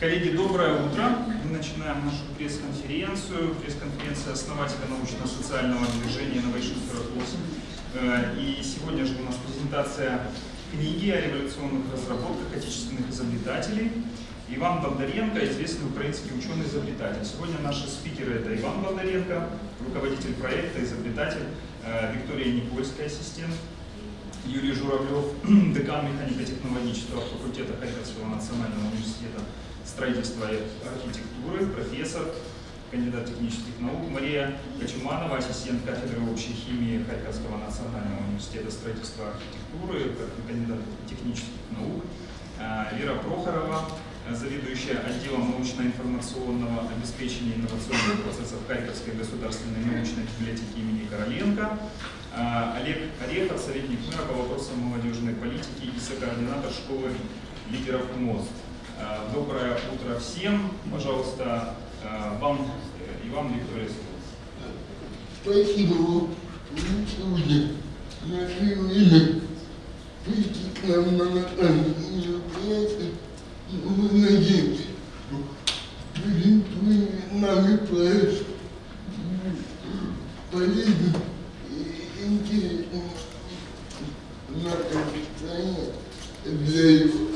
Коллеги, доброе утро. Мы начинаем нашу пресс-конференцию. Пресс-конференция основателя научно-социального движения Innovation 48. Э, И сегодня же у нас презентация книги о революционных разработках отечественных изобретателей. Иван Бондаренко, известный украинский ученый-изобретатель. Сегодня наши спикеры это Иван Бондаренко, руководитель проекта, изобретатель, э, Виктория Никольская, ассистент, Юрий Журавлев, декан механико-технологического факультета Харьковского национального университета строительства и архитектуры, профессор, кандидат технических наук, Мария Кочуманова, ассистент кафедры общей химии Харьковского национального университета строительства и архитектуры, кандидат технических наук, А, Вера Прохорова, заведующая отделом научно-информационного обеспечения инновационных процессов Харьковской государственной научной библиотеки имени Короленко, Олег Орехов, советник мэра по вопросам молодежной политики и сокоординатор школы лидеров МОЗ. А, Доброе утро всем. Пожалуйста, а, вам, э, Иван Виктория. Спасибо вам, сегодня нашли время прийти к нам на локальное мероприятие. И мы надеемся, что презентуемый нами проект полезен и интересен нашей стране для его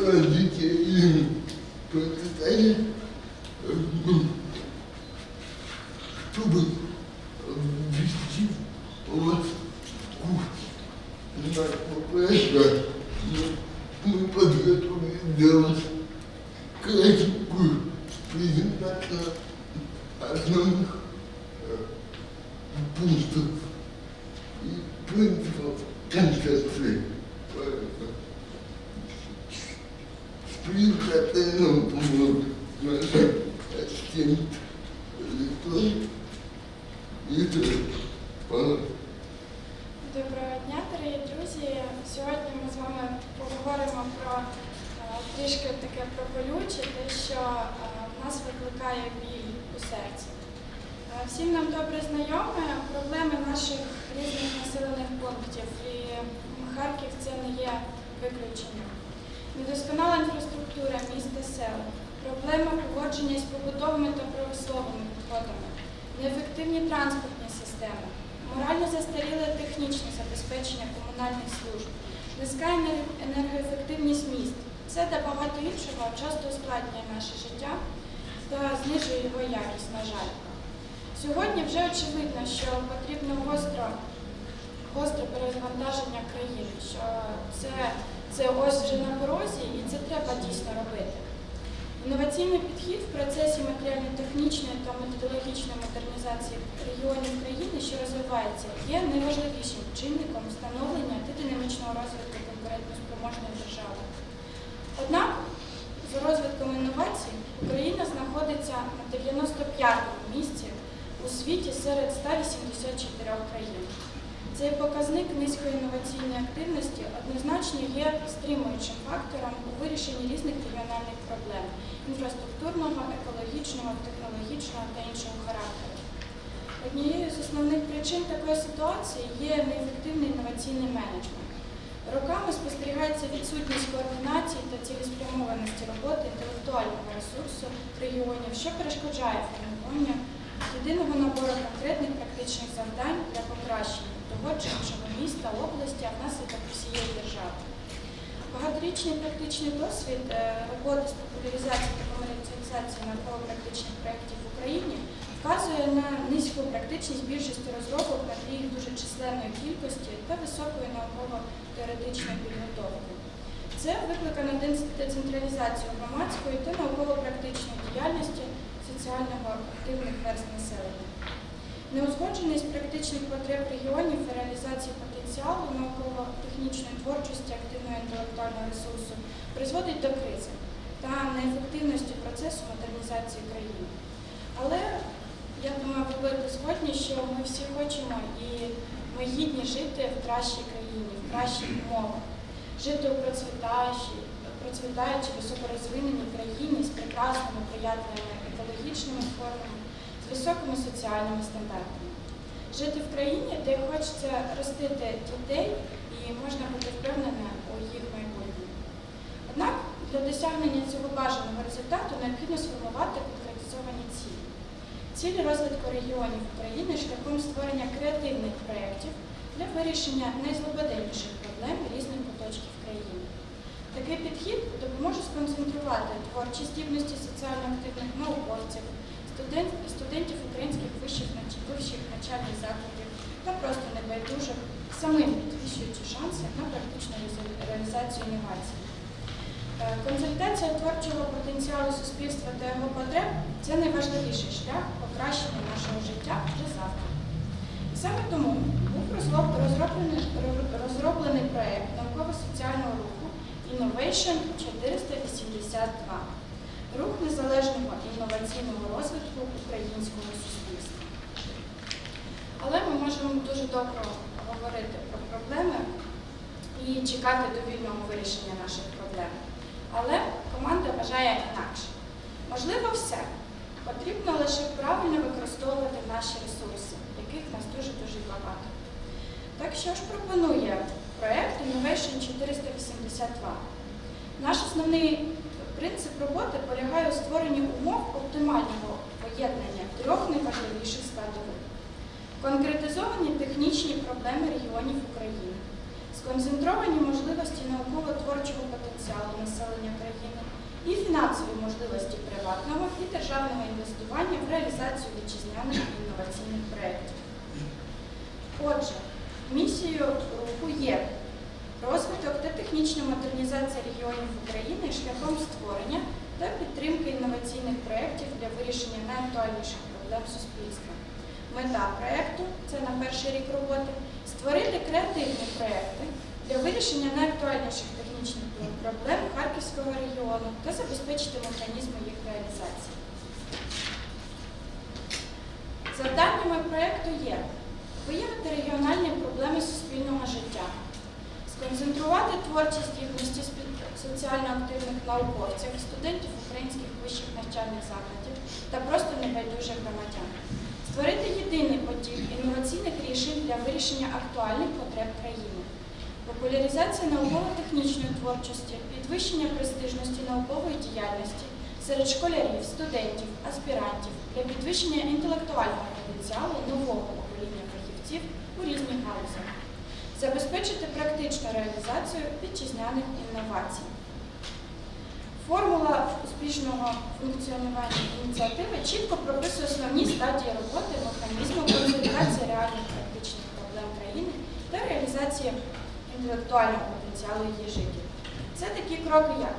дійсно робити. Інноваційний підхід в процесі матеріально-технічної та методологічної модернізації регіонів країни, що розвивається, є найважливішим чинником встановлення та динамічного розвитку конкурентоспроможної держави. Однак, за розвитком інновацій Україна знаходиться на 95-му місці у світі серед 184 країн. Цей показник низької інноваційної активності однозначно є стримуючим фактором у вирішенні різних регіональних проблем інфраструктурного, екологічного, технологічного та іншого характеру. Однією з основних причин такої ситуації є неефективний інноваційний менеджмент. Роками спостерігається відсутність координації та цілеспрямованості роботи інтелектуального ресурсу регіонів, що перешкоджає формуванню єдиного набору конкретних практичних завдань для покращення того чи іншого міста, області, а внаслідок всієї держави. Багаторічний практичний досвід е, роботи з популяризації та комерціалізації науково-практичних проєктів в Україні вказує на низьку практичність більшості розробок на їх дуже численної кількості та високої науково-теоретичної підготовки. Це викликано децентралізацією громадської та науково-практичної діяльності соціального активних верст населення. Неузгодженість практичних потреб регіонів і реалізації потенціалу науково-технічної творчості активного інтелектуального ресурсу призводить до кризи та неефективності процесу модернізації країни. Але я думаю, ви будете згодні, що ми всі хочемо і ми гідні жити в кращій країні, в кращих умовах, жити у процвітаючій, процвітаючій високорозвиненій країні з прекрасними приятними екологічними формами, високими соціальними стандартами. Жити в країні, де хочеться ростити дітей, і можна бути впевненим, досягнення цього бажаного результату необхідно сформувати конкретизовані цілі. Цілі розвитку регіонів України шляхом створення креативних проєктів для вирішення найзлободенніших проблем різних куточків країни. Такий підхід допоможе сконцентрувати творчі здібності соціально активних науковців, студент- студентів українських вищих вищих навчальних закладів та просто небайдужих, самим підвищуючи шанси на практичну реалізацію інновацій. Е, Консультація творчого потенціалу суспільства та його потреб це найважливіший шлях покращення нашого життя вже завтра. І саме тому був розроблений, ро- розроблений проєкт науково-соціального руху Innovation 482 рух незалежного інноваційного розвитку українського суспільства. Але ми можемо дуже довго говорити про проблеми і чекати довільного вирішення наших проблем. Але команда вважає інакше. Можливо, все. Потрібно лише правильно використовувати наші ресурси, яких нас дуже-дуже багато. Так що ж пропонує проєкт Innovation 482? Наш основний принцип роботи полягає у створенні умов оптимального поєднання трьох найважливіших складових. Конкретизовані технічні проблеми регіонів України, сконцентровані можливості науково-творчого потенціалу населення країни і фінансові можливості приватного і державного інвестування в реалізацію вітчизняних інноваційних проєктів. Отже, місією руху є розвиток та технічна модернізація регіонів України шляхом створення та підтримки інноваційних проєктів для вирішення найактуальніших проблем суспільства. Мета проєкту це на перший рік роботи створити креативні проєкти для вирішення найактуальніших технічних проблем Харківського регіону та забезпечити механізми їх реалізації. Завданнями проєкту є виявити регіональні проблеми суспільного життя, сконцентрувати творчі здібності спі- соціально активних науковців, студентів українських вищих навчальних закладів та просто небайдужих громадян, створити єдиний потік інноваційних рішень для вирішення актуальних потреб країни, популяризація науково-технічної творчості, підвищення престижності наукової діяльності серед школярів, студентів, аспірантів для підвищення інтелектуального потенціалу нового покоління фахівців у різних галузях, забезпечити практичну реалізацію вітчизняних інновацій. Формула успішного функціонування ініціативи чітко прописує основні стадії роботи механізму консультації реальних практичних проблем країни та реалізації інтелектуального потенціалу її жителів. Це такі кроки, як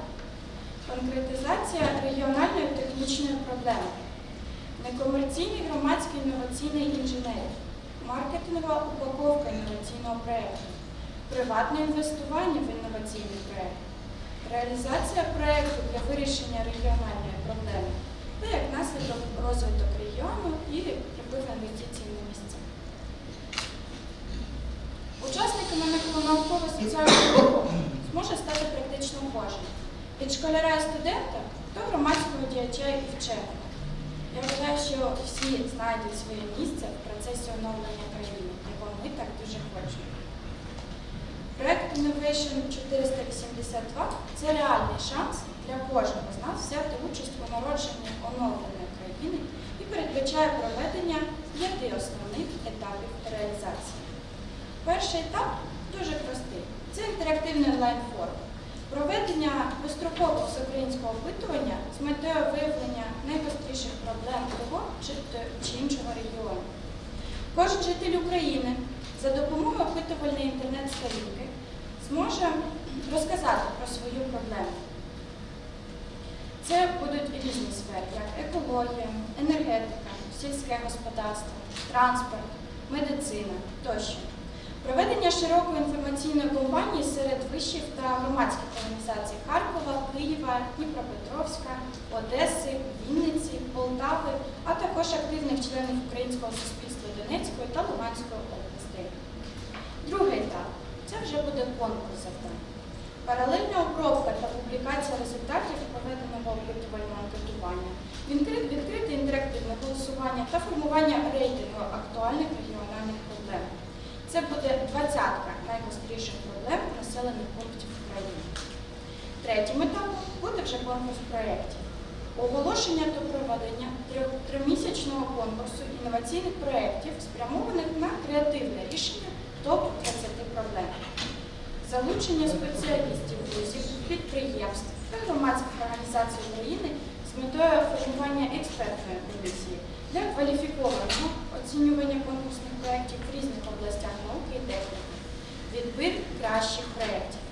конкретизація регіональної технічної проблеми, некомерційний громадський інноваційний інженерів, маркетингова упаковка інноваційного проєкту, приватне інвестування в інноваційний проєкт, реалізація проєкту для вирішення регіональної проблеми та як наслідок розвиток регіону і прибив інвестицій на місця. Учасниками науково-соціального руху зможе стати практично кожен. Від школяра і студента до громадського діяча і вченого. Я вважаю, що всі знайдуть своє місце процесі оновлення країни, якого ми так дуже хочемо. Проект Innovation 482 це реальний шанс для кожного з нас взяти участь у народженні оновленої країни і передбачає проведення п'яти основних етапів реалізації. Перший етап дуже простий. Це інтерактивний онлайн-форум. Проведення безстрокового всеукраїнського опитування з метою виявлення найгостріших проблем того чи, іншого регіону. Кожен житель України за допомогою опитувальної інтернет-сторінки зможе розказати про свою проблему. Це будуть різні сфери, як екологія, енергетика, сільське господарство, транспорт, медицина тощо. Проведення широкої інформаційної кампанії серед вишів та громадських організацій Харкова, Києва, Дніпропетровська, Одеси, Вінниці, Полтави, а також активних членів українського суспільства Донецької та Луганської областей. Другий етап це вже буде конкурс завдань. Паралельна обробка та публікація результатів проведеного опитувального анкетування, відкрите інтерактивне голосування та формування рейтингу актуальних регіональних проблем. Це буде двадцятка найгостріших проблем населених пунктів України. Третім етапом буде вже конкурс проєктів. Оголошення та проведення тримісячного конкурсу інноваційних проєктів, спрямованих на креативне рішення топ-20 проблем. Залучення спеціалістів вузів, підприємств та громадських організацій України з метою формування експертної комісії для кваліфікованого оцінювання конкурсних проєктів в різних областях науки і техніки. Відбір кращих проєктів.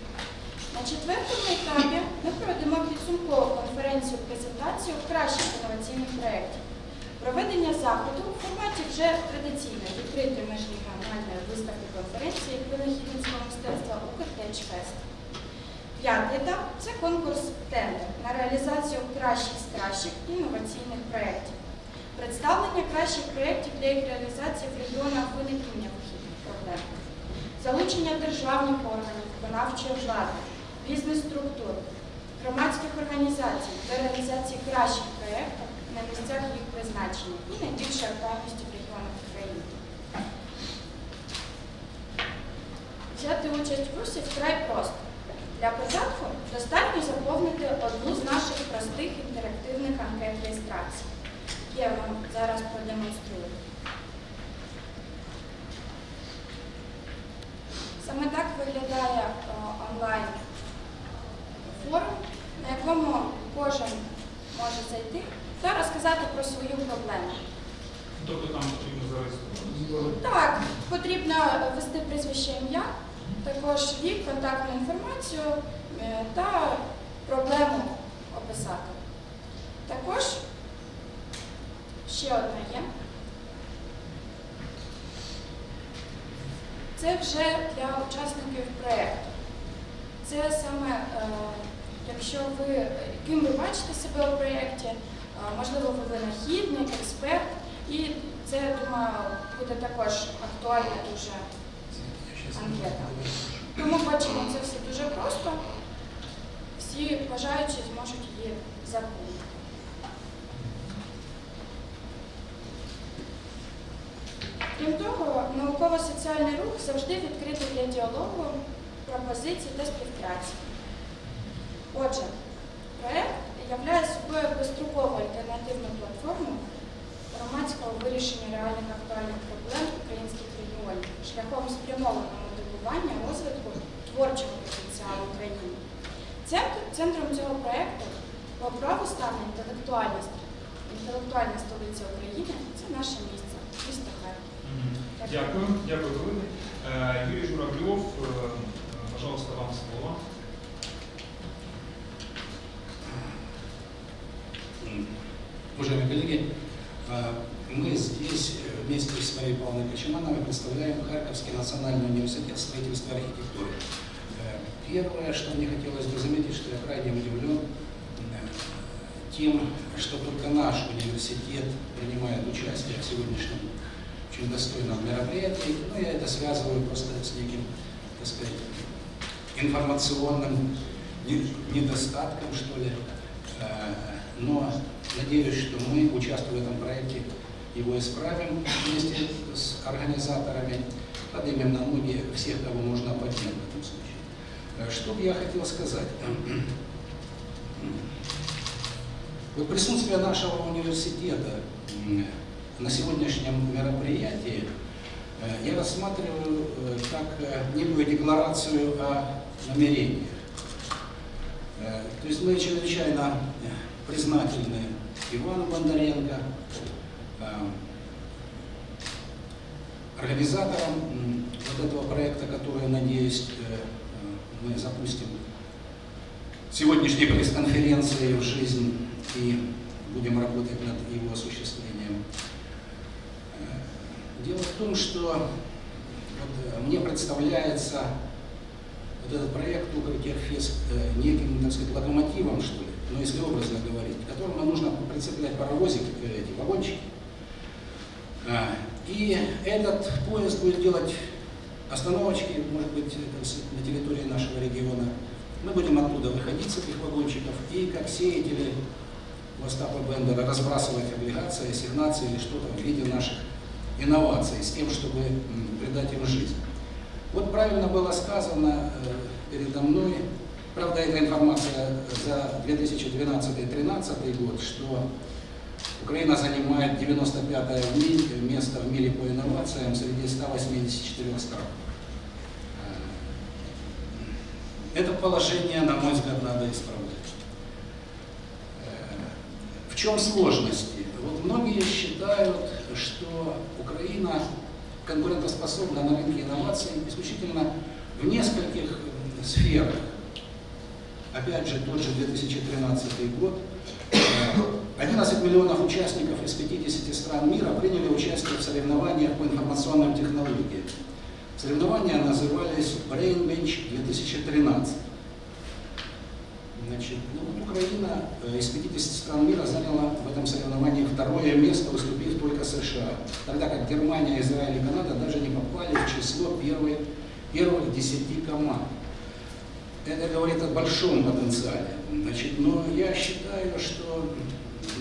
На четвертому етапі ми проведемо підсумкову конференцію презентацію кращих інноваційних проєктів. Проведення заходу у форматі вже традиційної відкритої міжрегіональної виставки конференції винахідницького мистецтва Укртечфест. П'ятий етап це конкурс тендер на реалізацію кращих з кращих інноваційних проєктів. Представлення кращих проєктів для їх реалізації в регіонах виникнення вихідних проблем. Залучення державних органів, виконавчої влади, бізнес-структур, громадських організацій до реалізації кращих проєктів на місцях їх призначення і найбільшої актуальності в регіонах України. Взяти участь в курсі вкрай просто. Для початку достатньо заповнити одну з наших простих інтерактивних анкет реєстрації. Я вам зараз продемонструю. Саме так виглядає е, онлайн форум, на якому кожен може зайти та розказати про свою проблему. Тобто там потрібно зареєструватися. Так, потрібно ввести прізвище ім'я, також вік, контактну інформацію е, та проблему описати. Також ще одна є. Це вже для учасників проєкту. Це саме, е, якщо ви, ким ви бачите себе у проєкті, е, можливо, ви винахідник, експерт, і це, думаю, буде також актуальна дуже анкета. Тому бачимо, це все дуже просто. Всі бажаючі зможуть її заповнити. Крім того, науково-соціальний рух завжди відкритий для діалогу, пропозицій та співпраці. Отже, проект являє собою безстрокову альтернативну платформу громадського вирішення реальних актуальних проблем українських регіонів шляхом спрямованого мотивування розвитку творчого потенціалу України. Центр- Центром цього проекту по праву стане інтелектуальність. Інтелектуальна столиця України це наше місце, місто Харків. Дякую, дякую. Е, Юрій Журавльов, е, пожалуйста, вам слово. Уважаемые коллеги, э, мы здесь э, вместе с Марией Павловной Кочемановой представляем Харьковский национальный университет строительства и архитектуры. Э, Первое, что мне хотелось бы заметить, что я крайне удивлен тем, что только наш университет принимает участие в сегодняшнем очень достойном мероприятии. Ну, я это связываю просто с неким, так сказать, информационным не- недостатком, что ли. Но надеюсь, что мы, участвуя в этом проекте, его исправим вместе с организаторами, поднимем на ноги всех, кого можно поднять в этом случае. Э, Что бы я хотел сказать? Вот присутствие нашего университета на сегодняшнем мероприятии э, я рассматриваю э, как некую декларацию о намерениях. То есть мы чрезвычайно признательны Ивану Бондаренко, э, организаторам м, вот этого проекта, который, надеюсь, э, э, мы запустим сегодняшней пресс-конференции в жизнь и будем работать над его осуществлением. Дело в том, что вот, мне представляется вот этот проект Укртехфест э, неким, так сказать, локомотивом, что ли, ну, если образно говорить, которому нужно прицеплять паровозики, э, эти вагончики. А, И этот поезд будет делать остановочки, может быть, на территории нашего региона. Мы будем оттуда выходить с этих вагончиков и, как сеятели Остапа Бендера, разбрасывать облигации, ассигнации или что-то в виде наших инноваций, с тем, чтобы придать им жизнь. Вот правильно было сказано э, передо мной, Правда, эта информация за 2012-2013 год, что Украина занимает 95 в мире, место в мире по инновациям среди 184 стран. Это положение, на мой взгляд, надо исправлять. В чем сложности? Вот многие считают, что Украина конкурентоспособна на рынке инноваций исключительно в нескольких сферах. Опять же, тот же 2013 год. 11 э, миллионов участников из 50 стран мира приняли участие в соревнованиях по информационным технологиям. Соревнования назывались Brain Bench 2013. Значит, ну, Украина э, из 50 стран мира заняла в этом соревновании второе место, уступив только США. Тогда как Германия, Израиль и Канада даже не попали в число первой, первых 10 команд. Это говорит о большом потенциале. Значит, но я считаю, что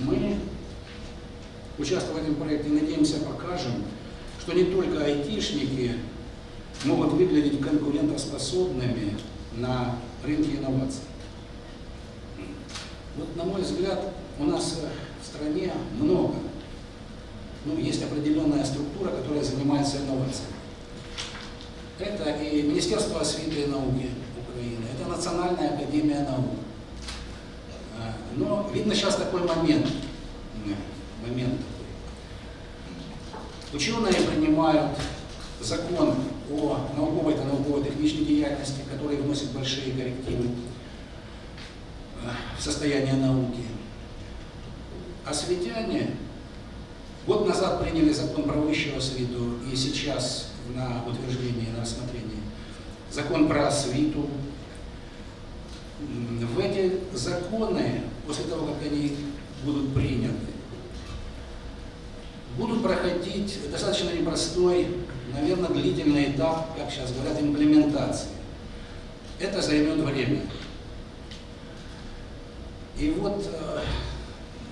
мы, участвуя в этом проекте, надеемся, покажем, что не только айтишники могут выглядеть конкурентоспособными на рынке инноваций. Вот, на мой взгляд, у нас в стране много. Ну, есть определенная структура, которая занимается инновациями. Это и Министерство освиты и науки это Национальная академия наук. А, но видно сейчас такой момент, момент такой. Ученые принимают закон о науковой и науково-технической деятельности, который вносит большие коррективы в состояние науки. Осветяне год назад приняли закон про высшую освиту, и сейчас на утверждение, на рассмотрение закон про освиту. В эти законы, после того, как они будут приняты, будут проходить достаточно непростой, наверное, длительный этап, как сейчас говорят, имплементации. Это займет время. И вот э,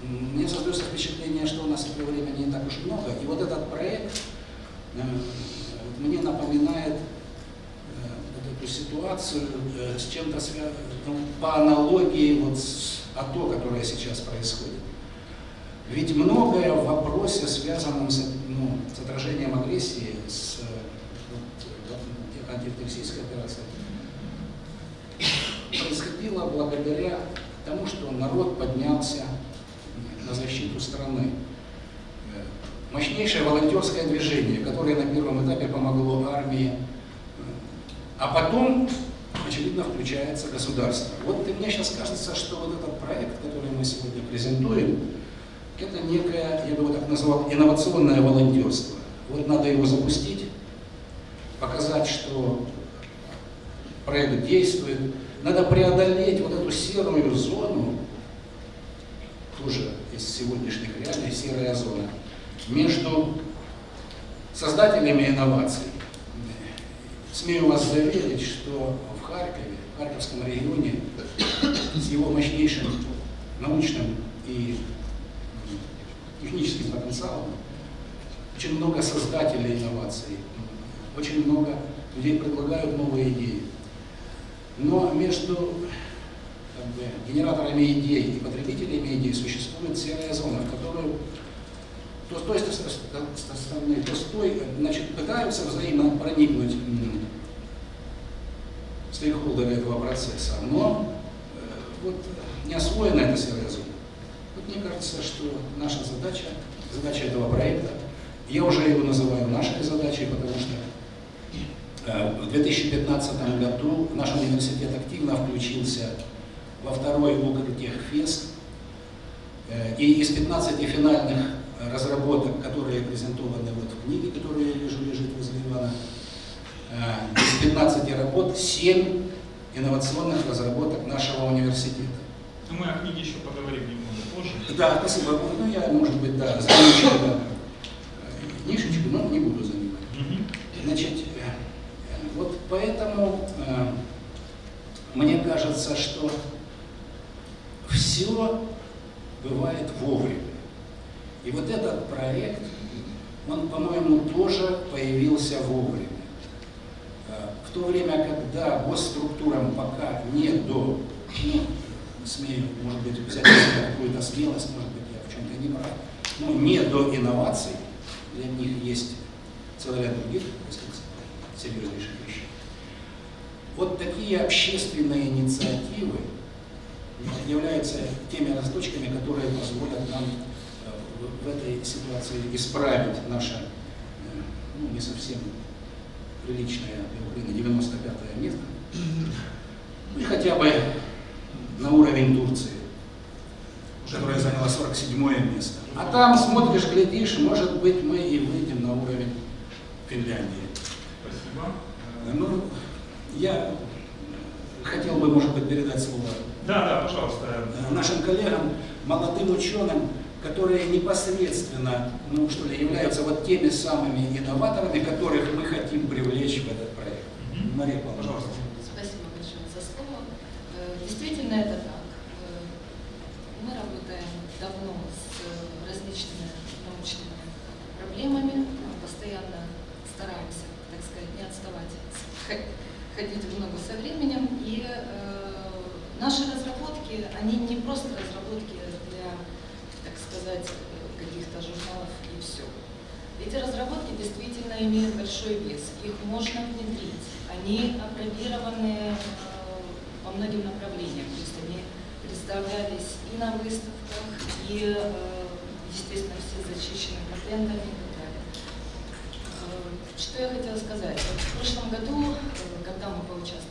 мне создается впечатление, что у нас этого времени не так уж много. И вот этот проект э, мне напоминает эту ситуацию с чем-то связанным, ну, по аналогии вот с АТО, которое сейчас происходит. Ведь многое в вопросе, связанном с, ну, с отражением агрессии, с вот, антитеррористической операцией, происходило благодаря тому, что народ поднялся на защиту страны. Мощнейшее волонтерское движение, которое на первом этапе помогло армии, а потом, очевидно, включается государство. Вот и мне сейчас кажется, что вот этот проект, который мы сегодня презентуем, это некое, я бы его так назвал, инновационное волонтерство. Вот надо его запустить, показать, что проект действует, надо преодолеть вот эту серую зону, тоже из сегодняшних реалий серая зона, между создателями инноваций. Смею вас заверить, что в Харькове, в Харьковском регионе, с его мощнейшим научным и техническим потенциалом, очень много создателей инноваций, очень много людей предлагают новые идеи. Но между как бы, генераторами идей и потребителями идей существует серая зона, в которую то с той стороны, то с той, значит, пытаются взаимно проникнуть стейкхолдеры этого процесса, но э, вот не освоена эта зона. Вот мне кажется, что наша задача, задача этого проекта, я уже его называю нашей задачей, потому что Э, в 2015 году наш университет активно включился во второй Укртехфест. Э, и из 15 финальных разработок, которые презентованы вот в книге, которая вижу лежит возле Ивана, э, из 15 работ 7 инновационных разработок нашего университета. Ну, мы о книге еще поговорим немного позже. Да, спасибо. Ну, я, может быть, да, замечу да, книжечку, но не буду занимать. Значит, вот поэтому э, мне кажется, что все бывает вовремя. И вот этот проект, он, по-моему, тоже появился вовремя. Э, в то время, когда госструктурам пока не до, ну, смею, может быть, взять какую-то смелость, может быть, я в чем-то не прав, но не до инноваций, для них есть целый ряд других, серьезнейших вещей. Вот такие общественные инициативы являются теми росточками, которые позволят нам в- в этой ситуации исправить наше, э, ну, не совсем приличное для Украины 95 место, ну и хотя бы на уровень Турции, которая заняла 47 место. А там смотришь, глядишь, может быть, мы и выйдем на уровень Финляндии. Спасибо. Э, Ну, я хотел бы, может быть, передать слово Да, да, пожалуйста. э, нашим коллегам, молодым ученым, которые непосредственно, ну что ли, являются вот теми самыми инноваторами, которых мы хотим привлечь в этот проект. Мария Павловна. Пожалуйста. Спасибо большое за слово. Э, Действительно, это так. Э, Мы работаем давно с э, различными научными проблемами, Мы постоянно стараемся, так сказать, не отставать, ходить в ногу со временем. И э, наши разработки, они не просто разработки сказать, э, каких-то журналов и все. Эти разработки действительно имеют большой вес, их можно внедрить. Они апробированы э, по многим направлениям, то есть они представлялись и на выставках, и, э, естественно, все зачищены патентами и так далее. Э, Что я хотела сказать? Вот в прошлом году, э, когда мы поучаствовали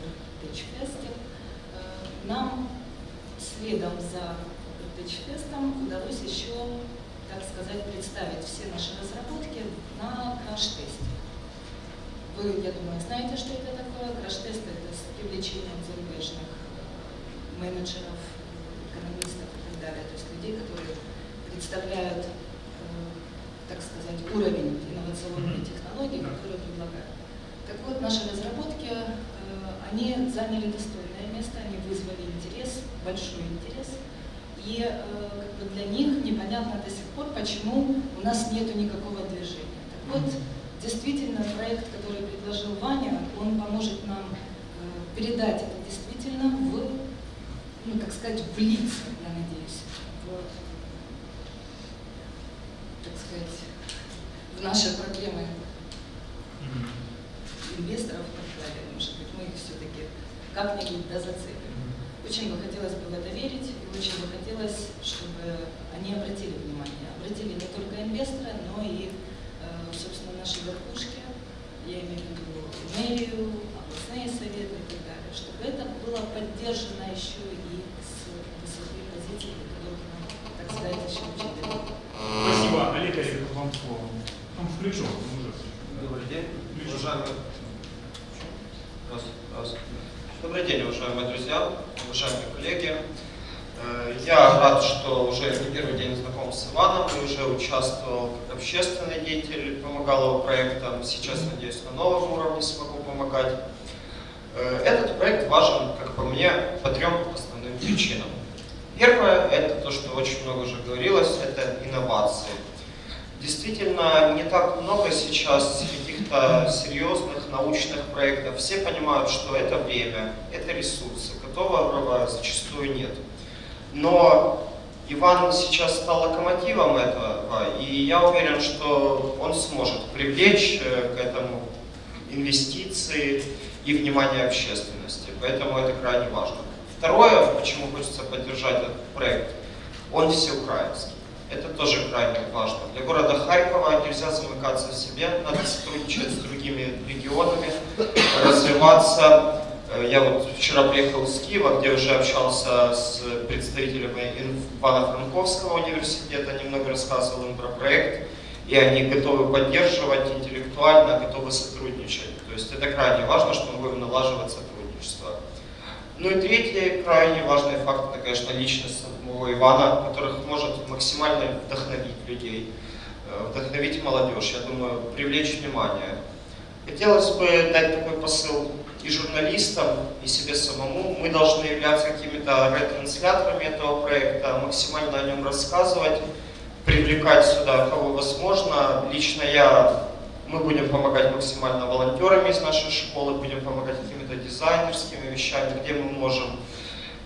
в Тэтчфесте, нам следом за Тэтчфестом удалось еще так сказать, представить все наши разработки на краш-тесте. Вы, я думаю, знаете, что это такое. Краш-тест – это с привлечением зарубежных менеджеров, экономистов и так далее, то есть людей, которые представляют, э, так сказать, уровень инновационной технологии, которые предлагают. Так вот, наши разработки, э, они заняли достойное место, они вызвали интерес, большой интерес. И э, как бы для них непонятно до сих пор, почему у нас нет никакого движения. Так вот, действительно, проект, который предложил Ваня, он поможет нам э, передать это действительно в, ну, так сказать, в лица, я надеюсь, в, так сказать, в наши проблемы инвесторов и так далее. Может быть, мы их все-таки как-нибудь да зацепим. Очень бы хотелось бы в очень бы хотелось, чтобы они обратили внимание. Обратили не только инвесторы, но и, э, собственно, наши верхушки, я имею в виду мэрию, областные советы и так далее, чтобы это было поддержано еще и с высоты позиций, которых нам, так сказать, еще далеко. Спасибо. Олег Олег, вам слово. Он включен, он уже. Добрый день, Включен. уважаемые... Раз, раз. Добрый день, уважаемые друзья, уважаемые коллеги. Э, Я рад, что уже не первый день знаком с Иваном, и уже участвовал как общественный деятель, помогал его проектам. Сейчас, надеюсь, на новом уровне смогу помогать. Э, Этот проект важен, как по мне, по трем основным причинам. Первое – это то, что очень много уже говорилось, это инновации. Действительно, не так много сейчас каких-то серьезных научных проектов. Все понимают, что это время, это ресурсы, которого зачастую нет. Но Иван сейчас стал локомотивом этого, и я уверен, что он сможет привлечь э, к этому инвестиции и внимание общественности. Поэтому это крайне важно. Второе, почему хочется поддержать этот проект, он всеукраинский. Это тоже крайне важно. Для города Харькова нельзя замыкаться в себе, надо сотрудничать с другими регионами, развиваться. Э, Я вот вчера приехал из Киева, где уже общался с представителями Ивано-Франковского университета, немного рассказывал им про проект, и они готовы поддерживать интеллектуально, готовы сотрудничать. То есть это крайне важно, что мы будем налаживать сотрудничество. Ну и третий крайне важный факт, это, конечно, личность самого Ивана, которых может максимально вдохновить людей, э, вдохновить молодежь, я думаю, привлечь внимание. Хотелось бы дать такой посыл и журналистам, и себе самому. Мы должны являться какими-то ретрансляторами этого проекта, максимально о нем рассказывать, привлекать сюда кого возможно. Лично я Мы будем помогать максимально волонтерами из нашей школы, будем помогать какими-то дизайнерскими вещами, где мы можем.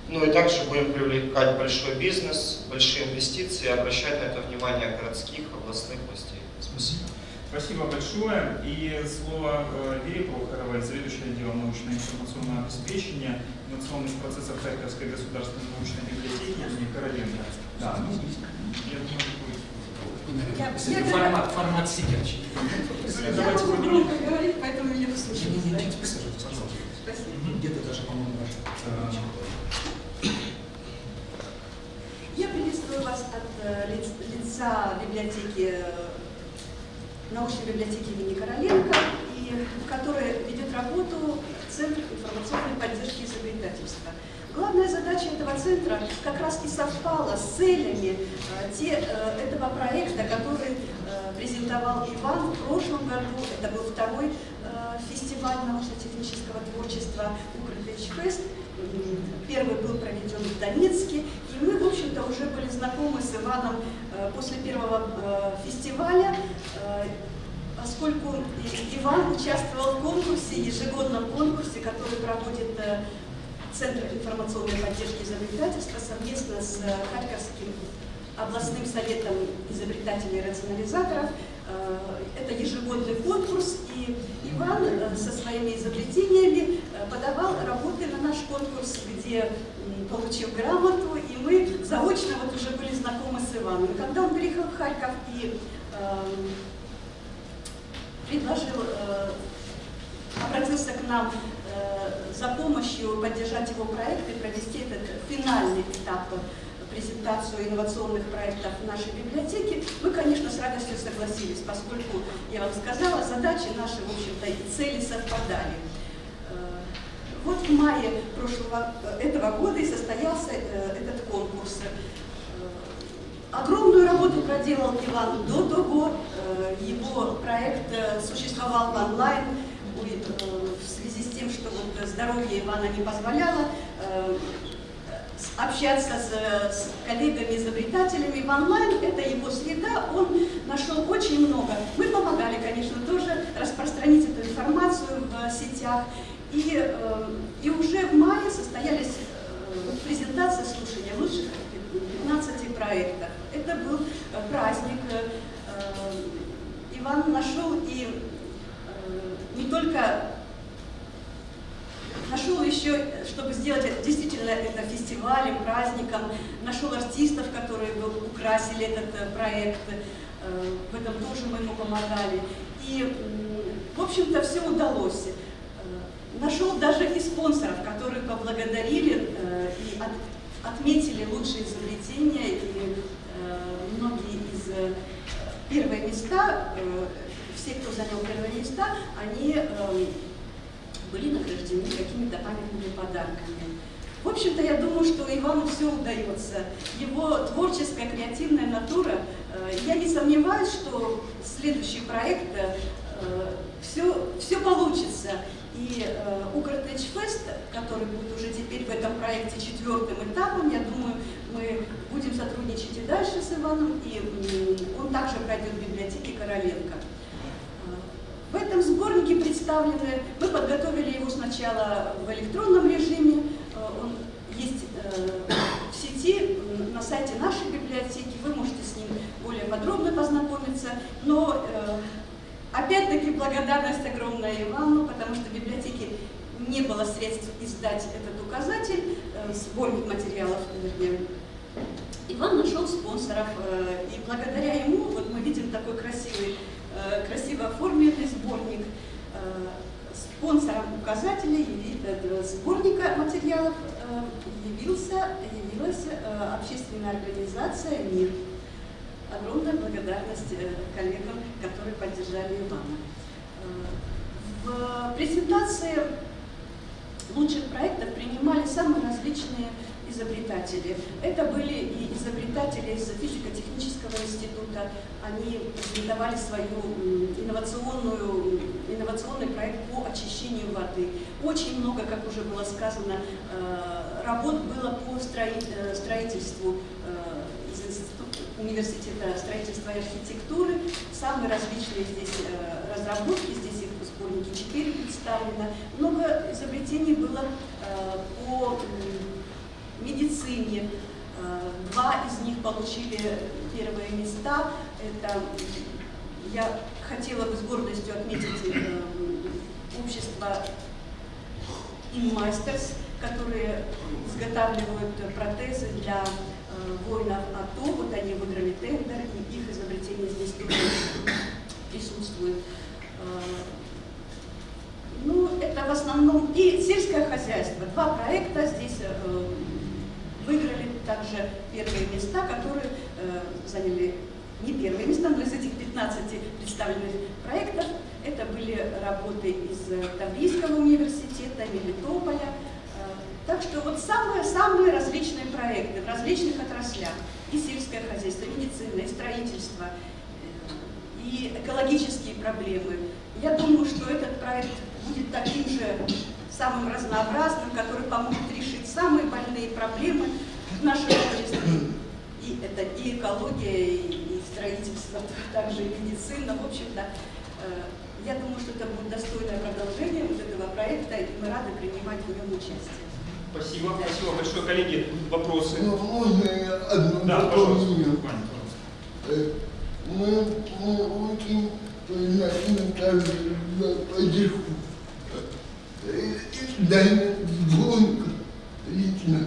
Ну и также будем привлекать большой бизнес, большие инвестиции, обращать на это внимание городских, областных властей. Спасибо. Спасибо большое. И слово э, Вере Прохоровой, заведующей отделом научно-информационного обеспечения инновационных процессов Харьковской государственной научной библиотеки имени Короленко. Да, ну, я думаю, будет. Я- формат, формат сидячий. Я давайте могу громко говорить, поэтому меня не слышно. Не-не-не, присаживайтесь, пожалуйста. Спасибо. Где-то даже, по-моему, ваш. Э, Я приветствую вас от э, лиц- лица библиотеки, научной библиотеки имени Короленко, и, в которой ведет работу Центр информационной поддержки изобретательства. Главная задача этого центра как раз и совпала с целями э, те, э, этого проекта, который э, презентовал Иван в прошлом году. Это был второй фестиваль научно-технического творчества «Укртеч Фест». М, Первый был проведен в Донецке, и мы, в общем-то, уже были знакомы с Иваном после первого фестиваля, поскольку И- Иван участвовал в конкурсе, ежегодном конкурсе, который проводит э, Центр информационной поддержки изобретательства совместно с э, Харьковским областным советом изобретателей и рационализаторов. Э, Это ежегодный конкурс, и Иван э, со своими изобретениями э, подавал работы на наш конкурс, где получил грамоту, и мы заочно вот уже были знакомы с Иваном. И когда он приехал в Харьков и предложил, э, обратился к нам э, за помощью поддержать его проект и провести этот финальный этап э, презентацию инновационных проектов в нашей библиотеке, мы, конечно, с радостью согласились, поскольку, я вам сказала, задачи наши, в общем-то, и цели совпадали. Вот в мае прошлого, этого года и состоялся этот конкурс. Огромную работу проделал Иван до того. Э, Его проект э, существовал в онлайн э, в связи с тем, что вот здоровье Ивана не позволяло общаться с, с коллегами-изобретателями в онлайн. Это его среда, он нашел очень много. Мы помогали, конечно, тоже распространить эту информацию в сетях. И, и уже в мае состоялись презентация слушания лучших 15 проектов. Это был э, праздник. э, э, Иван нашел и не только нашел еще, чтобы сделать это, действительно это фестивалем, праздником, нашел артистов, которые украсили этот проект. В этом тоже мы ему помогали. И, в общем-то, все удалось. Нашел даже и спонсоров, которые поблагодарили и отметили лучшие изобретения. И э, многие из э, первые места, э, все, кто занял первые места, они э, были награждены какими-то памятными подарками. В общем-то, я думаю, что Ивану все удается. Его творческая, креативная натура. э, Я не сомневаюсь, что следующий проект все, все получится. И э, который будет уже теперь в этом проекте четвертым этапом, я думаю, мы будем сотрудничать и дальше с Иваном, и он также пройдет в библиотеке Короленко. В этом сборнике представлены, мы подготовили его сначала в электронном режиме, э, он есть э, в сети, на сайте нашей библиотеки, вы можете с ним более подробно познакомиться, но э, опять-таки благодарность огромная Ивану, потому что в библиотеке не было средств издать этот указатель, э, сборник материалов, вернее, Иван нашел спонсоров, э, и благодаря ему, вот мы видим такой красивый, э, красиво оформленный сборник, э, спонсором указателя, э, сборника материалов э, явился, явилась общественная организация «Мир». Огромная благодарность э, коллегам, которые поддержали Ивана. Э, В презентации лучших проектов принимали самые различные изобретатели. Это были и изобретатели из физико-технического института. Они презентовали свою инновационную, инновационный проект по очищению воды. Очень много, как уже было сказано, э, работ было по строи- строительству университета строительства и архитектуры. Самые различные здесь э, разработки, здесь их в сборнике 4 представлено. Много изобретений было э, по медицине. Э, Два из них получили первые места. Это я хотела бы с гордостью отметить общество Inmasters, которые изготавливают протезы для воинов АТО. Вот они выиграли тендер, и их изобретение здесь тоже присутствует. Э, Ну, это в основном и сельское хозяйство. Два проекта здесь э, выиграли также первые места, которые э, заняли не первые места, но из этих 15 представленных проектов это были работы из э, Таврийского университета, Мелитополя. Так что вот самые-самые различные проекты в различных отраслях. И сельское хозяйство, и медицина, и строительство, э, и экологические проблемы. Я думаю, что этот проект будет таким же самым разнообразным, который поможет решить самые больные проблемы в нашем обществе. И это и экология, и, и строительство, также и медицина. В общем-то, э, я думаю, что это будет достойное продолжение вот этого проекта, и мы рады принимать в нем участие. Спасибо, спасибо большое, коллеги. Вопросы? Ну, можно я одно Да, пожалуйста, дополнение? Э, Мы, мы очень признательны каждый за поддержку. Э, и Даня Звонко лично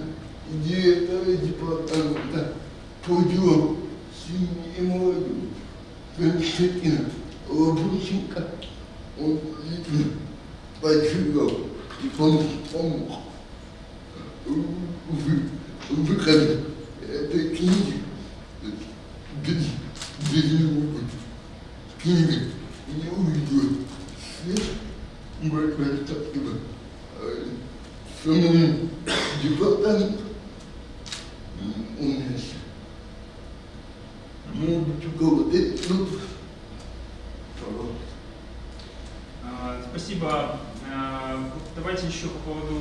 директора департамента по делам семьи и молодежи Константина Лобученко. Он лично поддержал и помог, помог в выходе этой книги где, где-нибудь книга не увидела свет, большое спасибо э, самому департаменту у нас. Может быть, у кого-то есть. А, Спасибо. Давайте еще по поводу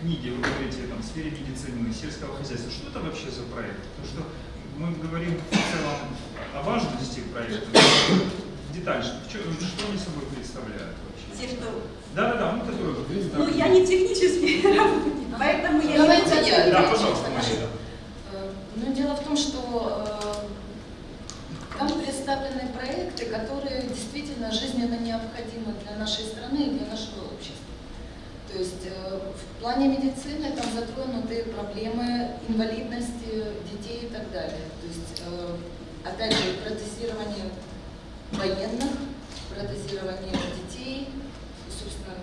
книги. Вы говорите там, в сфере медицины, сельского хозяйства. Что это вообще за проект? Потому что мы говорим в целом о важности проекта. но Детально, что, что они собой представляют вообще? Те, что... Да-да-да, ну, которые вы Ну, я не технический работник, поэтому я Давайте не я. Да, пожалуйста, Мария. Э, Ну, дело в том, что э, там представлены проекты, которые действительно жизненно необходимы для нашей страны и для нашего общества. То есть э, в плане медицины там затронуты проблемы инвалидности детей и так далее. То есть, э, опять же, протезирование военных, протезирование детей, собственно,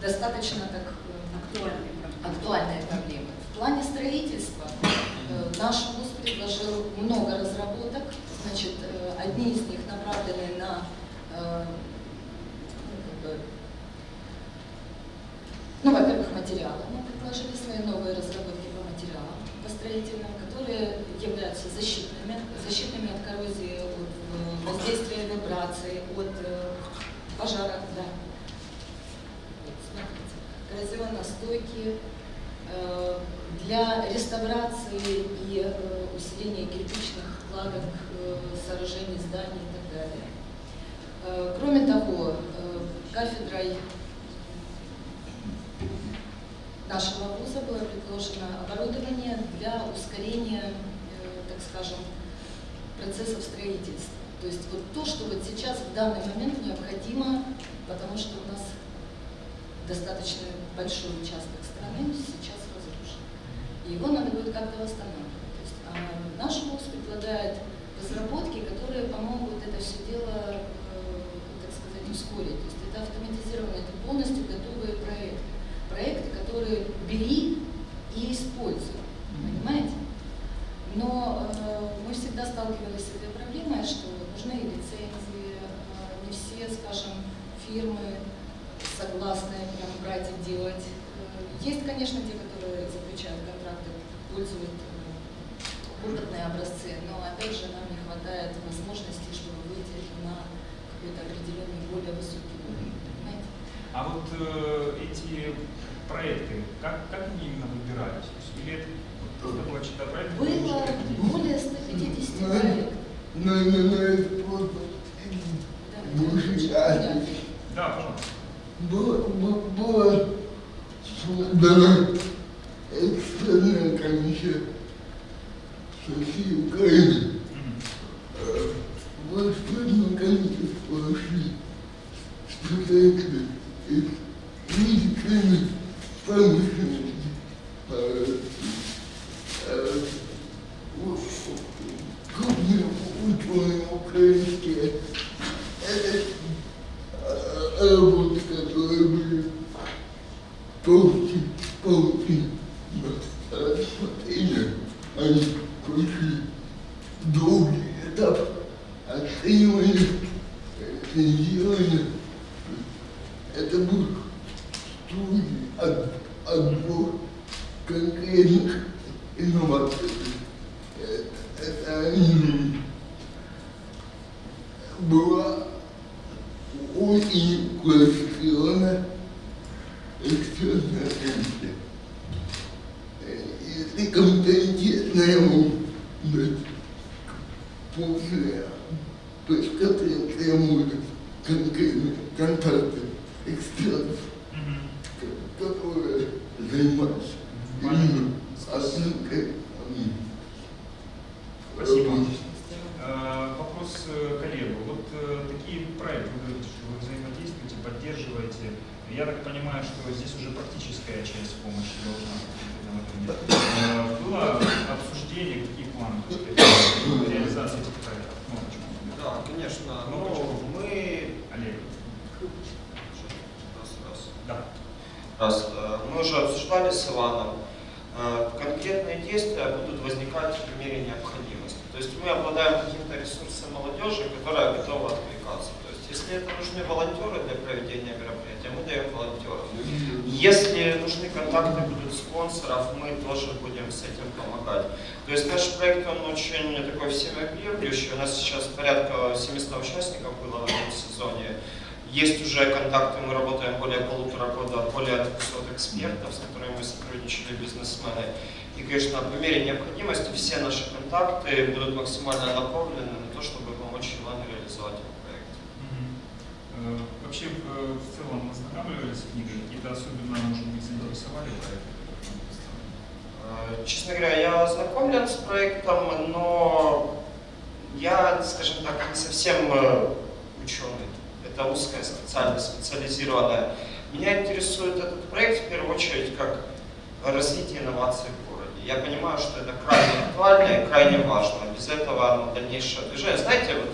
достаточно так э, актуальный. актуальные проблемы. В плане строительства наш вуз предложил много разработок. Значит, одни из них направлены на э, ну, во-первых, материалы. Мы предложили свои новые разработки по материалам, по строительным, которые являются защитными, защитными от коррозии, от э, воздействия вибраций, от э, пожара. Да. Вот, смотрите, коррозионно-стойкие, э, для реставрации и усиления кирпичных кладок, сооружений, зданий и так далее. Кроме того, кафедрой нашего вуза было предложено оборудование для ускорения, э, так скажем, процессов строительства. То есть вот то, что вот сейчас в данный момент необходимо, потому что у нас достаточно большой участок страны сейчас разрушен. И его надо будет как-то восстанавливать. То есть, а наш вуз предлагает разработки, которые помогут это все дело, э, так сказать, ускорить. То есть это автоматизированные, это полностью готовые бери и используй. Понимаете? Но э, мы всегда сталкивались с этой проблемой, что нужны лицензии, э, не все, скажем, фирмы согласны прям брать и делать. Э, Есть, конечно, те, которые заключают контракты, пользуют э, опытные образцы, но опять же нам не хватает возможностей, чтобы выйти на какой-то определенный более высокий уровень. Понимаете? А вот э, эти проекты, как, как они именно выбирались? То есть, или это вот просто была чья-то проект? Было более 100 напоминает фото Да, бывшей да. армии. Да, пожалуйста. Была, бу- была создана экстренная комиссия со всей Украины. Мгм. Э, В экстренное количество вошли специалисты из медицины, промышленности, э, э, у- крупные ученые украинские. Это э, работы, которые были толще, толще рассмотрения, они прошли долгий этап оценивания, рецензирования. Это был строгий от- отбор конкретных инноваций. Э, Это м, была очень квалифицированная экспертная комиссия. Э, Если компетентная дать после пресс-конференции может конкретные контакты экспертов, Мгм. ко- которые занимаются именно оценкой м, Спасибо. работы. Э, Вопрос э, коллегу. Вот э, такие проекты, вы говорите, что вы взаимодействуете, поддерживаете. Я так понимаю, что здесь уже практическая часть помощи должна быть в этом этом. Э, Было обсуждение, какие планы по реализации этих проектов? Кнопочку. Да, конечно. Кнопочку. Ну, мы... Олег. Раз, раз. Да. Раз. Э, Мы уже обсуждали с Иваном. Э, Конкретные действия будут возникать в мере необходимости. То есть мы обладаем каким-то ресурсом молодежи, которая готова откликаться. То есть если это нужны волонтеры для проведения мероприятия, мы даем волонтеров. Если нужны контакты будут спонсоров, мы тоже будем с этим помогать. То есть наш проект, он очень такой всеобъемлющий. У нас сейчас порядка 700 участников было в этом сезоне. Есть уже контакты, мы работаем более полутора года, более 200 экспертов, с которыми мы сотрудничали, бизнесмены. И, конечно, по мере необходимости все наши контакты будут максимально направлены на то, чтобы помочь Ивану реализовать этот проект. Э, Вообще, э, в целом, ознакомливались с книгой? Какие-то особенно, может быть, заинтересовали проекты? Э, Честно говоря, я ознакомлен с проектом, но я, скажем так, не совсем ученый. Это узкая специальность, специализированная. Меня интересует этот проект в первую очередь как развитие инноваций в городе. Я понимаю, что это крайне актуально и крайне важно. Без этого ну, дальнейшее движение. Знаете, вот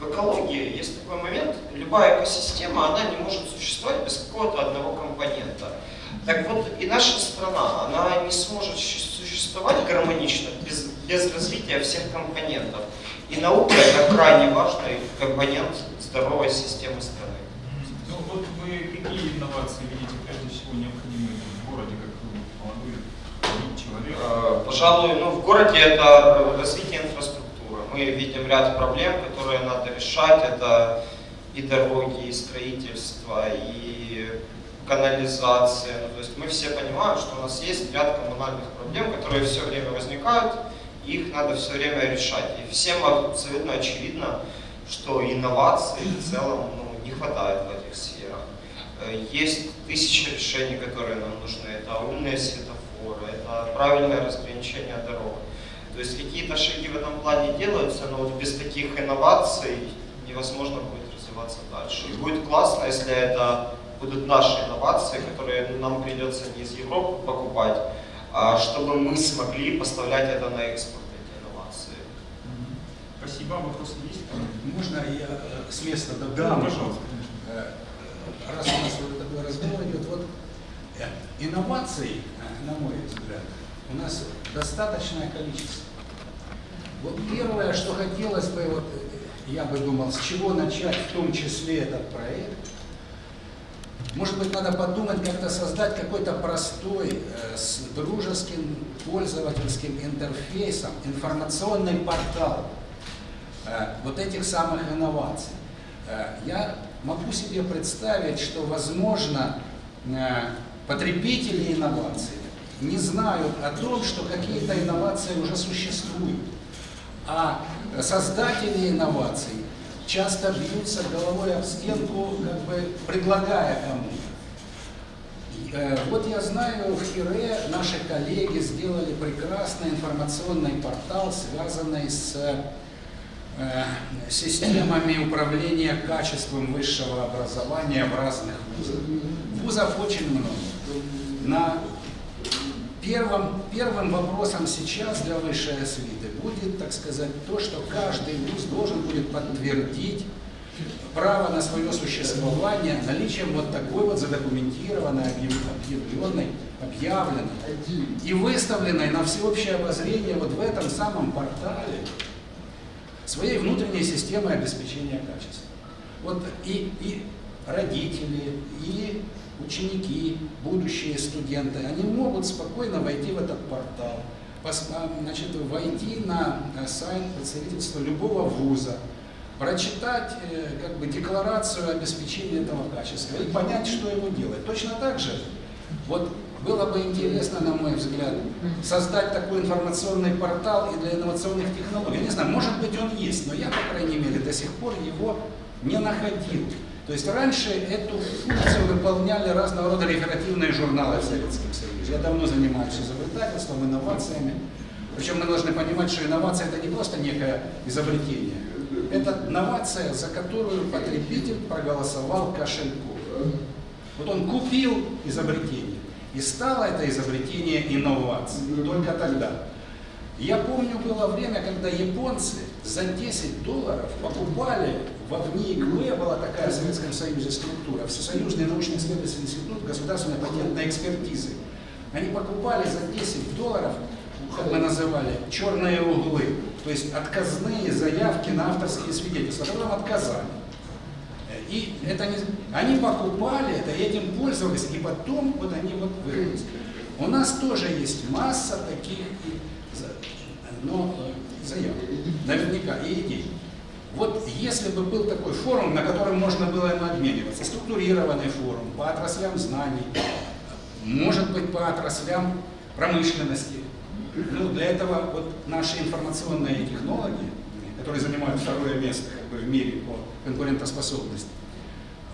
в экологии есть такой момент, любая экосистема, она не может существовать без какого-то одного компонента. Так вот, и наша страна, она не сможет существовать гармонично без, без развития всех компонентов. И наука – это крайне важный компонент здоровой системы страны. Ну вот вы какие инновации видите прежде всего необходимые в городе, как вы, молодой человек? Э, Пожалуй, ну, в городе это развитие инфраструктуры. Мы видим ряд проблем, которые надо решать. Это и дороги, и строительство, и канализация. Ну, то есть мы все понимаем, что у нас есть ряд коммунальных проблем, которые все время возникают, их надо все время решать. И всем абсолютно очевидно, что инноваций в целом ну, не хватает в этих сферах. Э, Есть тысячи решений, которые нам нужны. Это умные светофоры, это правильное разграничение дорог. То есть какие-то шаги в этом плане делаются, но вот без таких инноваций невозможно будет развиваться дальше. И будет классно, если это будут наши инновации, которые нам придется не из Европы покупать, чтобы мы смогли поставлять это на экспорт, эти инновации. Спасибо. Вопросы есть? Можно я э, с места дополню? Да, пожалуйста. Э, Раз у нас вот такой разговор идет, вот э, инноваций, на мой взгляд, у нас достаточное количество. Вот первое, что хотелось бы, вот я бы думал, с чего начать, в том числе этот проект, может быть, надо подумать, как-то создать какой-то простой, э, с дружеским пользовательским интерфейсом, информационный портал э, вот этих самых инноваций. Э, я могу себе представить, что, возможно, э, потребители инноваций не знают о том, что какие-то инновации уже существуют. А создатели инноваций часто бьются головой об стенку, как бы предлагая кому-то. Э, Вот я знаю, в Хире наши коллеги сделали прекрасный информационный портал, связанный с э, системами управления качеством высшего образования в разных вузах. Вузов очень много. На первым, первым вопросом сейчас для высшей освиты будет, так сказать, то, что каждый вуз должен будет подтвердить право на свое существование наличием вот такой вот задокументированной, объяв- объявленной, объявленной и выставленной на всеобщее обозрение вот в этом самом портале своей внутренней системы обеспечения качества. Вот и, и родители, и ученики, будущие студенты, они могут спокойно войти в этот портал, значит, войти на э, сайт представительства любого вуза, прочитать э, как бы декларацию обеспечения этого качества и понять, что ему делать. Точно так же, вот было бы интересно, на мой взгляд, создать такой информационный портал и для инновационных технологий. Я не знаю, может быть он есть, но я, по крайней мере, до сих пор его не находил. То есть раньше эту функцию выполняли разного рода реферативные журналы в Советском Союзе. Я давно занимаюсь изобретательством, инновациями. Причем мы должны понимать, что инновация это не просто некое изобретение. Это инновация, за которую потребитель проголосовал кошельком. Вот он купил изобретение, и стало это изобретение инновацией. Только тогда. Я помню, было время, когда японцы за 10 долларов покупали в ВНИИКВ, была такая в Советском Союзе структура, Всесоюзный научно-исследовательский институт государственной патентной экспертизы. Они покупали за 10 долларов, как мы называли, черные углы, то есть отказные заявки на авторские свидетельства, которым отказали. И это не... они покупали это, этим пользовались, и потом вот они вот вырвались. У нас тоже есть масса таких и за- но, э, заявок, наверняка, и идей. Вот если бы был такой форум, на котором можно было им обмениваться, структурированный форум по отраслям знаний, может быть по отраслям промышленности, ну, для этого вот наши информационные технологии, которые занимают второе место как бы, в мире по конкурентоспособности,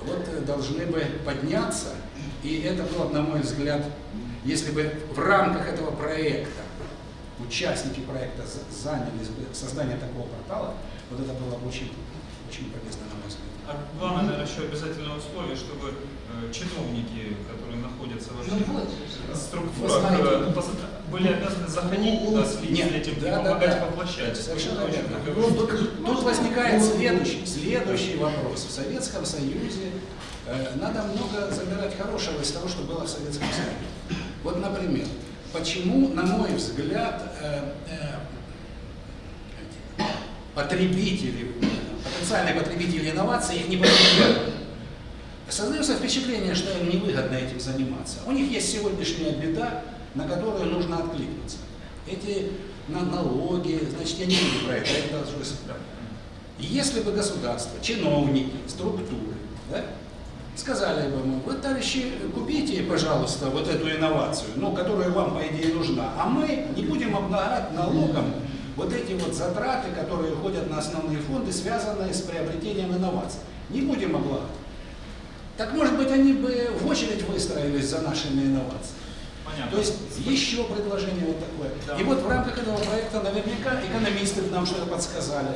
вот э, должны бы подняться, и это было, на мой взгляд, если бы в рамках этого проекта участники проекта за- занялись бы созданием такого портала, вот это было бы очень, очень полезно, на мой взгляд. А главное, наверное, еще обязательное условие, чтобы э, чиновники, которые находятся во всех Ну вот. структурах, э, были обязаны заходить туда, следить Нет, за этим и да, помогать да. воплощать. Совершенно верно. Ну, тут, тут возникает следующий, следующий вопрос. В Советском Союзе э, надо много забирать хорошего из того, что было в Советском Союзе. Вот, например, почему, на мой взгляд, э, э, потребители, потенциальные потребители инноваций их не потребляют. Создается впечатление, что им невыгодно этим заниматься. У них есть сегодняшняя беда, на которую нужно откликнуться. Эти на- налоги, значит, я не буду про это, это да. Если бы государство, чиновники, структуры, да, сказали бы мы, вы, товарищи, купите, пожалуйста, вот эту инновацию, ну, которая вам, по идее, нужна, а мы не будем облагать налогом вот эти вот затраты, которые уходят на основные фонды, связанные с приобретением инноваций. Не будем облагать. Так, может быть, они бы в очередь выстроились за нашими инновациями. Понятно. То есть еще предложение вот такое. Да. И вот в рамках этого проекта наверняка экономисты нам что-то подсказали.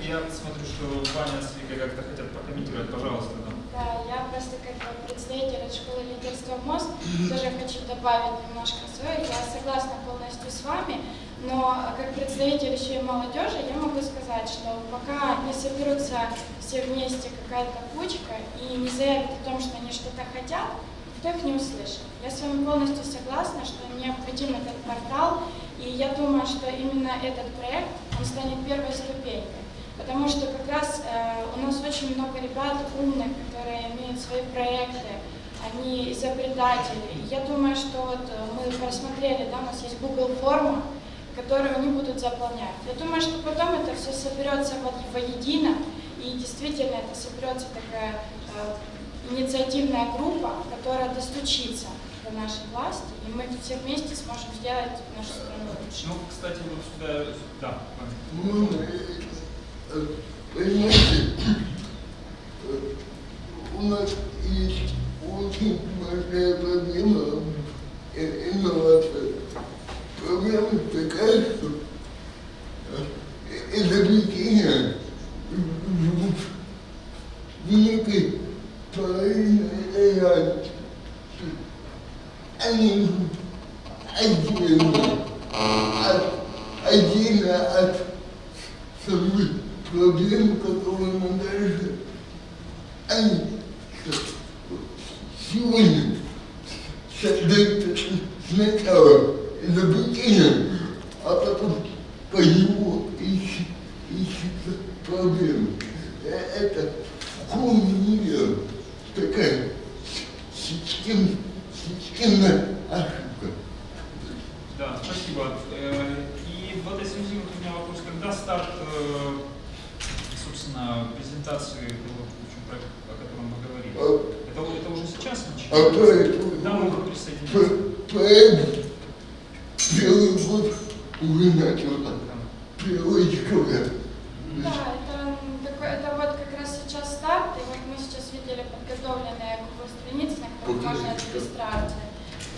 Я смотрю, что Ваня с Викой как-то хотят прокомментировать, пожалуйста. Да. Я просто как бы представитель от школы лидерства МОСТ тоже хочу добавить немножко свое. Я согласна полностью с вами, но как представитель еще и молодежи я могу сказать, что пока не соберутся все вместе какая-то кучка и не заявят о том, что они что-то хотят, никто их не услышит. Я с вами полностью согласна, что необходим этот портал, и я думаю, что именно этот проект, он станет первой ступенькой. Потому что как раз э, у нас очень много ребят умных, которые имеют свои проекты, они изобретатели. Я думаю, что вот э, мы просмотрели, да, у нас есть Google форма, которую они будут заполнять. Я думаю, что потом это все соберется во- воедино, и действительно это соберется такая э, инициативная группа, которая достучится до нашей власти, и мы все вместе сможем сделать нашу страну лучше. Ну, кстати, вот сюда, да. Ну, понимаете, у нас есть очень большая проблема э, инновация. Проблема такая, что э, изобретение живут великой половины реальности. Они отдельно от, отдельно от самих проблем, которые мы дальше, они сегодня создают сначала изобретение, а потом по нему ищут, ищутся проблемы. Э, Это в мере такая систем, системная ошибка. Да, спасибо. Э, И вот у меня вопрос, когда старт, э, собственно, презентации того, в общем, проекта, о котором вы говорили? А, Это, это уже сейчас а начинается? проект, Когда могут присоединиться? про- проект первый год уже начал первый декабря. Да, это, м, такой, это вот как раз сейчас старт, и вот мы сейчас видели подготовленные Google страницы, на которых можно от регистрации,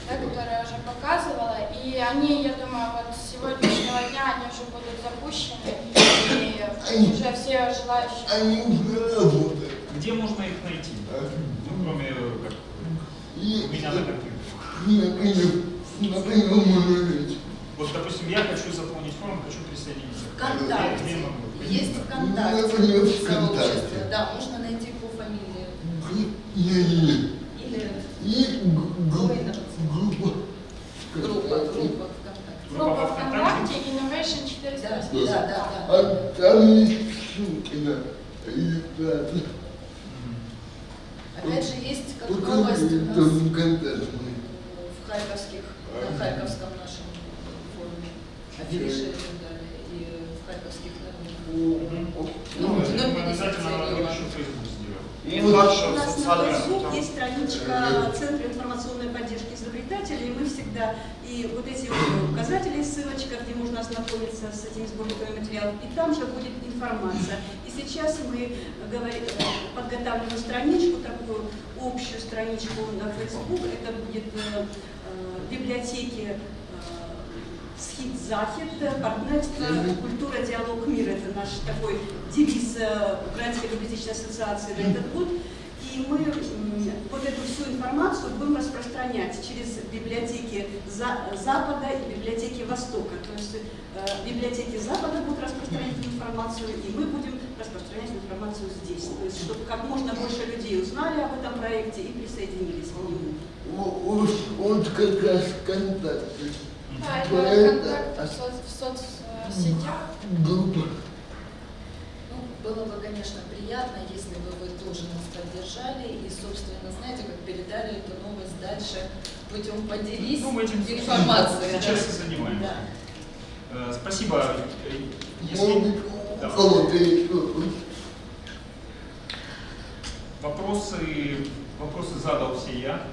да, которые я уже показывала, и они, я думаю, вот с сегодняшнего дня они уже будут запущены, и уже все желающие. Они уже работают. Где можно их найти? Ну, кроме э, как И у меня на компьютере. например, например, можно жить. Вот, допустим, я хочу заполнить форму, хочу присоединиться. ВКонтакте. Где я могу? Есть Ну, ВКонтакте например, сообщество, ВКонтакте. да, можно найти по фамилии. Не-не-не. Или И г- г- Ой, группа. группа, группа ВКонтакте. Группа ВКонтакте Innovation Да, 480. да, да, да. А там есть ссылки на регистрацию. Мгм. Опять же, есть как Только новость у там нас ВКонтакте. в харьковских, на харьковском нашем форуме, афиши и так далее, и в харьковских новинах. Ну, Ну, мы ну, обязательно 57 надо ладно. еще Facebook сделать. И Вот. дальше У в нас на социальных Facebook сетях. есть страничка Центра информационной поддержки изобретателей, и мы всегда, и вот эти вот указатели, ссылочка, где можно ознакомиться с этими сборниками материалов, и там же будет информация. И сейчас мы говори- э, подготавливаем страничку, такую общую страничку на Facebook, это будет э, э, библиотеки э, Схит Захід, партнерство, культура, диалог, мир. Это наш такой девиз Украинской библиотечной ассоциации на этот год. И мы вот эту всю информацию будем распространять через библиотеки За- Запада и библиотеки Востока. То есть библиотеки Запада будут распространять информацию, и мы будем распространять информацию здесь. То есть, чтобы как можно больше людей узнали об этом проекте и присоединились к нему. О- Вот, вот как раз ВКонтакте. Да, это контакты в, соц- в соцсетях. Группа. Ну, было бы, конечно, приятно, если бы вы тоже нас поддержали и, собственно, знаете, как передали эту новость дальше путем поделись Ну, мы этим информацией. сейчас и занимаемся. Да. Э, Спасибо. Э, Если Вопрос? вопросы, вопросы задал все я.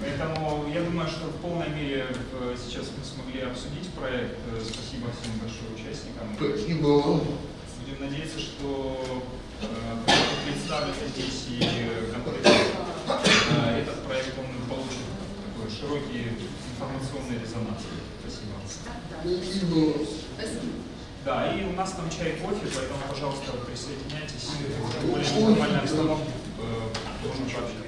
Поэтому я думаю, что в полной мере э, сейчас мы смогли обсудить проект. Э, Спасибо всем большое участникам. Спасибо вам. Будем надеяться, что э, представлены здесь и конкретно этот проект он получит такой широкий информационный резонанс. Спасибо. Спасибо. Да, и у нас там чай, кофе, поэтому, пожалуйста, присоединяйтесь. Более неформальной обстановке э, можно пообщаться.